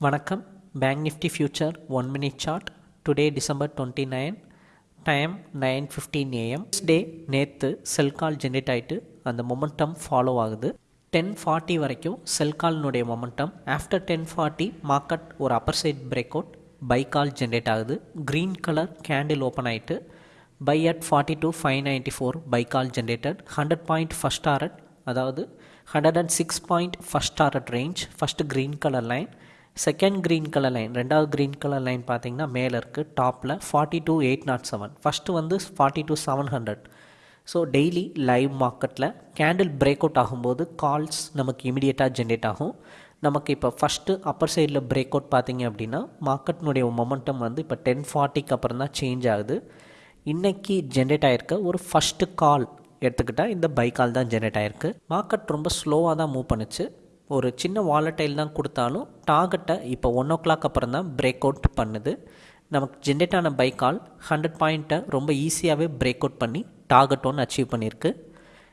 வணக்கம். Bank nifty future one minute chart today December twenty nine time nine fifteen AM day நேற்று sell call generate ஆகிட்டு அந்த momentum follow ஆகுது. Ten forty வரைக்கும் sell கால்னுடைய momentum after ten forty market ஒரு upper side break out buy call generate ஆகுது. Green colour candle open ஆகிட்டு buy at forty two five ninety four buy call generated hundred point first target அதாவது hundred and six point first target range first green colour line second green colour line ரெண்டாவது green colour line பார்த்தீங்கன்னா மேலே இருக்குது டாப்பில் forty two eight nought seven first வந்து forty two seven hundred so daily live மார்க்கெட்டில் candle break out ஆகும்போது calls நமக்கு இமிடியேட்டாக ஜென்ரேட் ஆகும். நமக்கு இப்போ ஃபஸ்ட்டு அப்பர் சைடில் பிரேக் அவுட் பார்த்தீங்க அப்படின்னா மார்க்கெட்னுடைய மொமெண்டம் வந்து இப்போ டென் ஃபார்ட்டிக்கு அப்புறம் தான் சேஞ்ச் ஆகுது. இன்றைக்கி ஜென்ரேட் ஆகிருக்க ஒரு ஃபஸ்ட்டு கால் எடுத்துக்கிட்டால் இந்த பை கால் தான் ஜென்ரேட் ஆகிருக்கு மார்க்கெட் ரொம்ப ஸ்லோவாக தான் மூவ் பண்ணுச்சு. ஒரு சின்ன வாலட்டைல் தான் கொடுத்தாலும் டார்கெட்டை இப்போ ஒன் ஓ கிளாக் அப்புறம் தான் பிரேக் அவுட் பண்ணுது. நமக்கு ஜென்ரேட் ஆன பை கால் ஹண்ட்ரட் பாயிண்ட்டை ரொம்ப ஈஸியாகவே பிரேக் அவுட் பண்ணி டார்கெட் ஒன்று அச்சீவ் பண்ணியிருக்கு.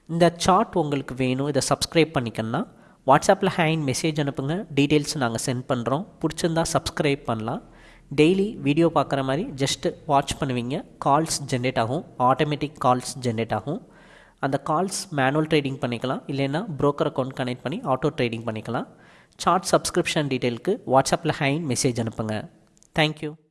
இந்த சார்ட் உங்களுக்கு வேணும் இதை சப்ஸ்கிரைப் பண்ணிக்கணும்னா வாட்ஸ்அப்பில் ஹேண்ட் மெசேஜ் அனுப்புங்க டீட்டெயில்ஸ் நாங்கள் சென்ட் பண்ணுறோம் பிடிச்சிருந்தா சப்ஸ்கிரைப் பண்ணலாம். டெய்லி வீடியோ பார்க்குற மாதிரி ஜஸ்ட்டு வாட்ச் பண்ணுவீங்க. கால்ஸ் ஜென்ரேட் ஆகும். ஆட்டோமேட்டிக் கால்ஸ் ஜென்ரேட் ஆகும். அந்த கால்ஸ் மேனுவல் ட்ரேடிங் பண்ணிக்கலாம். இல்லைன்னா ப்ரோக்கர் அக்கௌண்ட் கனெக்ட் பண்ணி ஆட்டோ ட்ரேடிங் பண்ணிக்கலாம். சார்ட் சப்ஸ்கிரிப்ஷன் டீட்டெயிலுக்கு வாட்ஸ்அப்பில் ஹைன் மெசேஜ் அனுப்புங்க. தேங்க்யூ